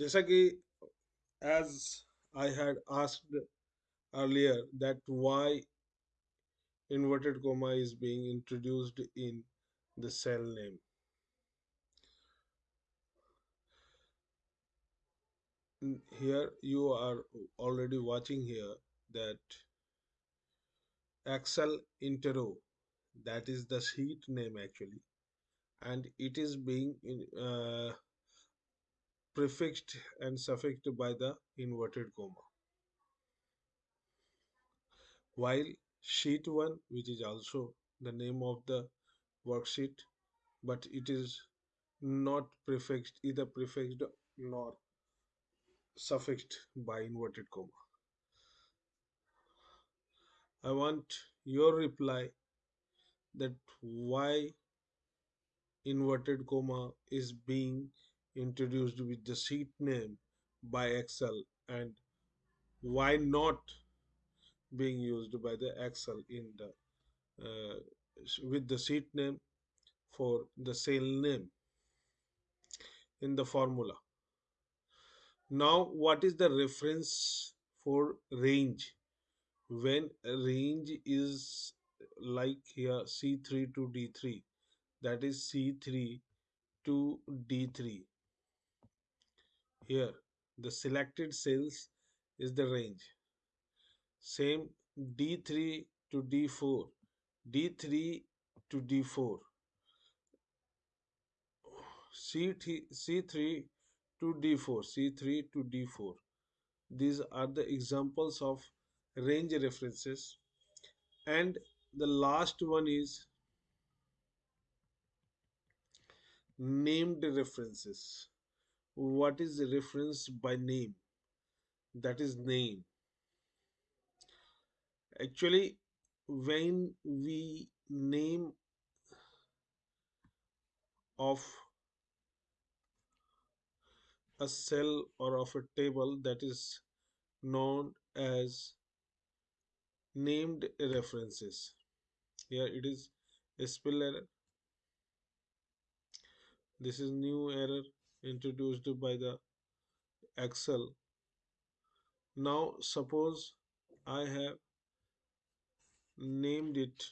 जैसा कि as I had asked earlier that why inverted comma is being introduced in the cell name. N- Here you are already watching here that Excel Intero, that is the sheet name actually, and it is being in, uh, prefixed and suffixed by the inverted comma. While sheet 1, which is also the name of the worksheet, but it is not prefixed, either prefixed nor suffixed by inverted comma. I want your reply that why inverted comma is being introduced with the sheet name by Excel and why not being used by the Excel in the uh, with the sheet name for the cell name in the formula. Now, what is the reference for range? When range is like here C3 to D3, that is C3 to D3. Here, the selected cells is the range. Same D3 to D4, D3 to D4, C3, C3 to D4, C3 to D4. These are the examples of range references. And the last one is named references. What is the reference by name? That is name. Actually, when we name of a cell or of a table that is known as named references. Here it is a spell error. This is new error introduced by the Excel. Now suppose I have named it